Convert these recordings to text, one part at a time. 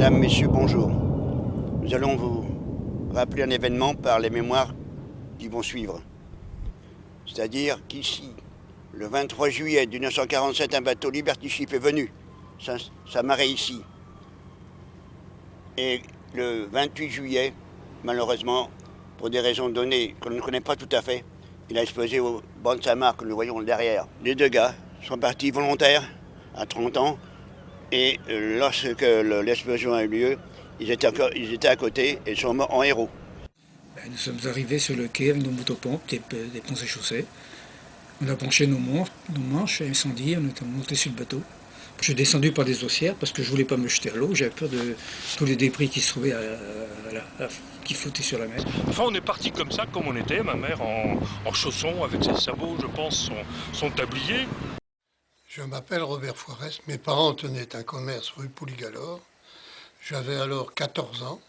Mesdames, Messieurs, bonjour. Nous allons vous rappeler un événement par les mémoires qui vont suivre. C'est-à-dire qu'ici, le 23 juillet 1947, un bateau Liberty Ship est venu s'amarrer ici. Et le 28 juillet, malheureusement, pour des raisons données qu'on ne connaît pas tout à fait, il a explosé au banc de Samar que nous voyons derrière. Les deux gars sont partis volontaires à 30 ans et euh, lorsque l'explosion a eu lieu, ils étaient, encore, ils étaient à côté et sont morts en héros. Ben, nous sommes arrivés sur le quai avec nos motopompes, des, des ponts et chaussées. On a branché nos manches, nos manches incendie, on est monté sur le bateau. Je suis descendu par des haussières parce que je voulais pas me jeter à l'eau. J'avais peur de tous les débris qui se trouvaient qui flottaient sur la mer. Enfin, on est parti comme ça, comme on était. Ma mère en, chaussons, avec ses sabots, je pense, son, son tablier. Je m'appelle Robert Foirest. Mes parents tenaient un commerce rue Pouligalore. J'avais alors 14 ans.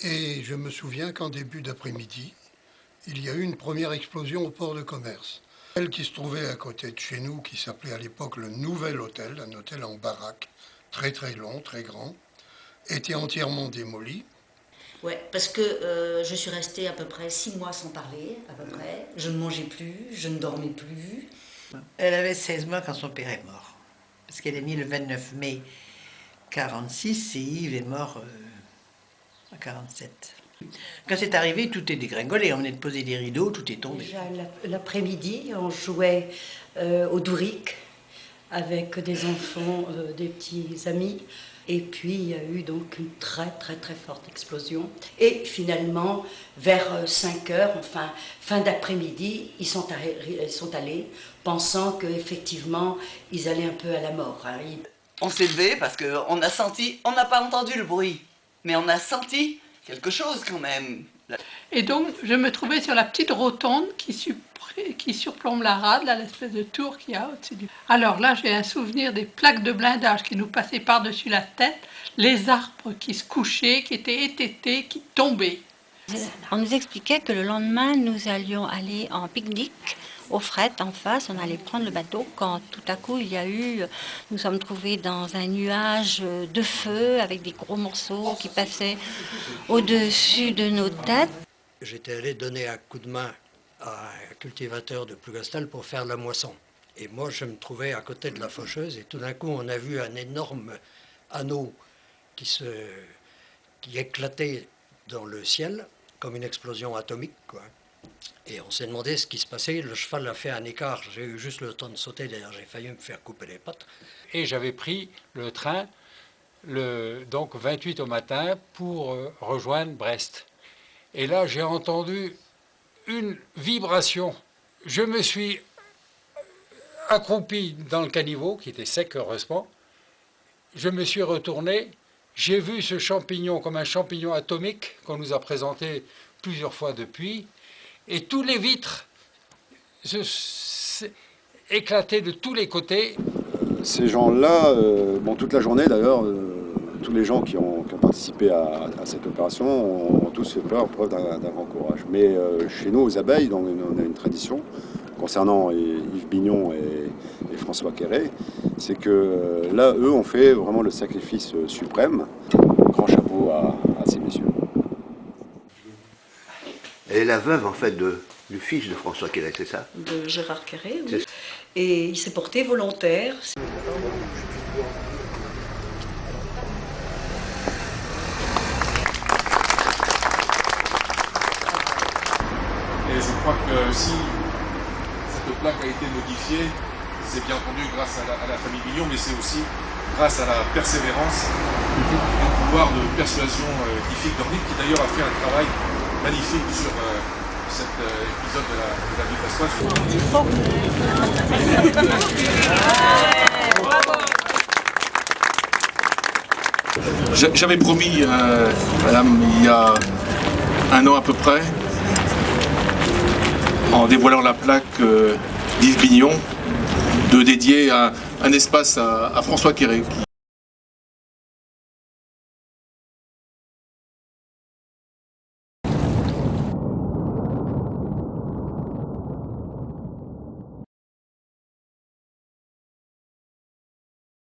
Et je me souviens qu'en début d'après-midi, il y a eu une première explosion au port de commerce. Celle qui se trouvait à côté de chez nous, qui s'appelait à l'époque le Nouvel Hôtel, un hôtel en baraque, très très long, très grand, était entièrement démoli. Ouais, parce que euh, je suis restée à peu près six mois sans parler, à peu près. Je ne mangeais plus, je ne dormais plus. Elle avait 16 mois quand son père est mort. Parce qu'elle est née le 29 mai 46 et Yves est mort euh, en 47. Quand c'est arrivé, tout est dégringolé. On venait de poser des rideaux, tout est tombé. L'après-midi, on jouait euh, au Douric avec des enfants, euh, des petits amis. Et puis il y a eu donc une très très très forte explosion. Et finalement, vers 5 euh, heures, enfin fin d'après-midi, ils sont, sont allés pensant qu'effectivement ils allaient un peu à la mort. Hein. On s'est levé parce qu'on a senti, on n'a pas entendu le bruit, mais on a senti quelque chose quand même. Et donc, je me trouvais sur la petite rotonde qui, surplombe la rade, l'espèce de tour qu'il y a au-dessus du... Alors là, j'ai un souvenir des plaques de blindage qui nous passaient par-dessus la tête, les arbres qui se couchaient, qui étaient étêtés, qui tombaient. On nous expliquait que le lendemain, nous allions aller en pique-nique au fret en face, on allait prendre le bateau quand tout à coup il y a eu, nous sommes trouvés dans un nuage de feu avec des gros morceaux qui passaient au-dessus de nos têtes. J'étais allé donner un coup de main à un cultivateur de Plougastel pour faire la moisson. Et moi, je me trouvais à côté de la faucheuse et tout d'un coup, on a vu un énorme anneau qui, se, qui éclatait dans le ciel comme une explosion atomique. Quoi. Et on s'est demandé ce qui se passait. Le cheval a fait un écart. J'ai eu juste le temps de sauter. D'ailleurs, j'ai failli me faire couper les pattes. Et j'avais pris le train, le, donc 28 au matin, pour euh, rejoindre Brest. Et là, j'ai entendu une vibration. Je me suis accroupi dans le caniveau, qui était sec heureusement. Je me suis retourné. J'ai vu ce champignon comme un champignon atomique qu'on nous a présenté plusieurs fois depuis et tous les vitres éclataient de tous les côtés. Ces gens-là, euh, bon, toute la journée d'ailleurs, euh, tous les gens qui ont, participé à, cette opération ont, tous fait peur, preuve d'un grand courage. Mais euh, chez nous, aux abeilles, on a une tradition concernant Yves Bignon et, François Quéré, c'est que là, eux ont fait vraiment le sacrifice suprême. Grand chapeau à ces messieurs. Elle est la veuve, en fait, de, du fils de François Quéré, c'est ça? De Gérard Quéré, oui. Et il s'est porté volontaire. Et je crois que si cette plaque a été modifiée, c'est bien entendu grâce à la, famille Billon, mais c'est aussi grâce à la persévérance et au pouvoir de persuasion euh, Dornic, qui d'ailleurs a fait un travail magnifique sur euh, cet euh, épisode de la, de la vie. J'avais promis, euh, madame, il y a un an à peu près, en dévoilant la plaque d'Yves Bignon, de dédier un, espace à, François Quéré, qui